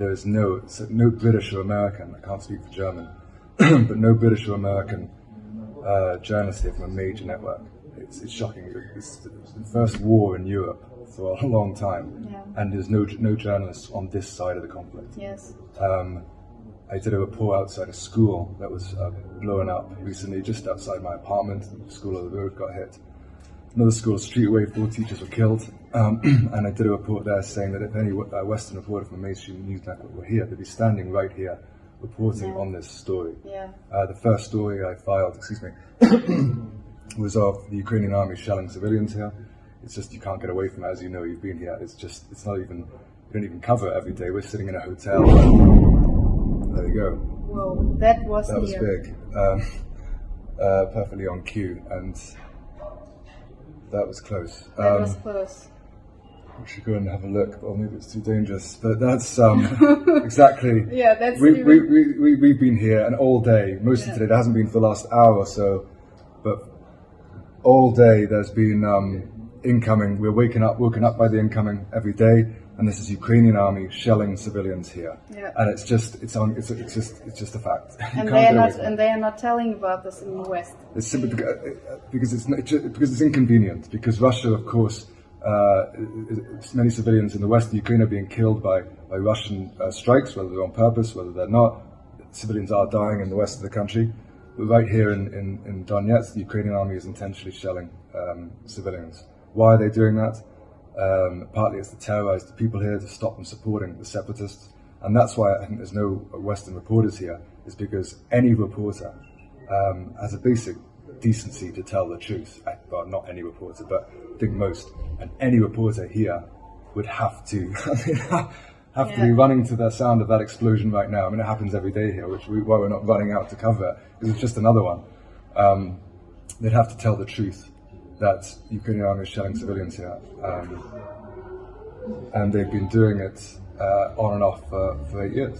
there is no no British or American. I can't speak for German, but no British or American uh, journalist here from a major network. It's, it's shocking. It's the first war in Europe for a long time, Yeah. and there's no no journalists on this side of the conflict. Yes. Um, I did a report outside a school that was uh, blown up recently, just outside my apartment. The school of the road got hit. Another school, street away, four teachers were killed. Um, and I did a report there saying that if any uh, Western reporter from a mainstream news network were here, they'd be standing right here reporting Yeah. on this story. Yeah. Uh, the first story I filed, excuse me, was of the Ukrainian army shelling civilians here. It's just you can't get away from it, as you know. You've been here. It's just it's not even you don't even cover it every day. We're sitting in a hotel. There you go. Well, that was That was near. big. Um, uh, perfectly on cue, and that was close. That Um, was close. we should go and have a look, or maybe it's too dangerous. But that's um, exactly. Yeah, that's we, even- we, we, we, we've been here and all day, most Yeah. of today, there hasn't been for the last hour or so, but all day there's been um, incoming, we're waking up, woken up by the incoming every day, and this is Ukrainian army shelling civilians here. Yeah. And it's just, it's on, it's, it's just, it's just a fact. You And they are not and they are not telling about this in the West. It's simply because, uh, it's not- because it's inconvenient. Because Russia, of course, uh, many civilians in the west of Ukraine are being killed by by Russian uh, strikes, whether they're on purpose, whether they're not. Civilians are dying in the west of the country. But right here in, in, in Donetsk, the Ukrainian army is intentionally shelling um, civilians. Why are they doing that? Um, partly it's to terrorize the people here to stop them supporting the separatists. And that's why I think there's no Western reporters here, is because any reporter um, has a basic decency to tell the truth. I, well, not any reporter, but I think most. And any reporter here would have to have to be running to the sound of that explosion right now. I mean, it happens every day here, which we, why we're not running out to cover it, because it's just another one. Um, they'd have to tell the truth that Ukrainian army is shelling civilians here. Um, and they've been doing it uh, on and off for, for eight years.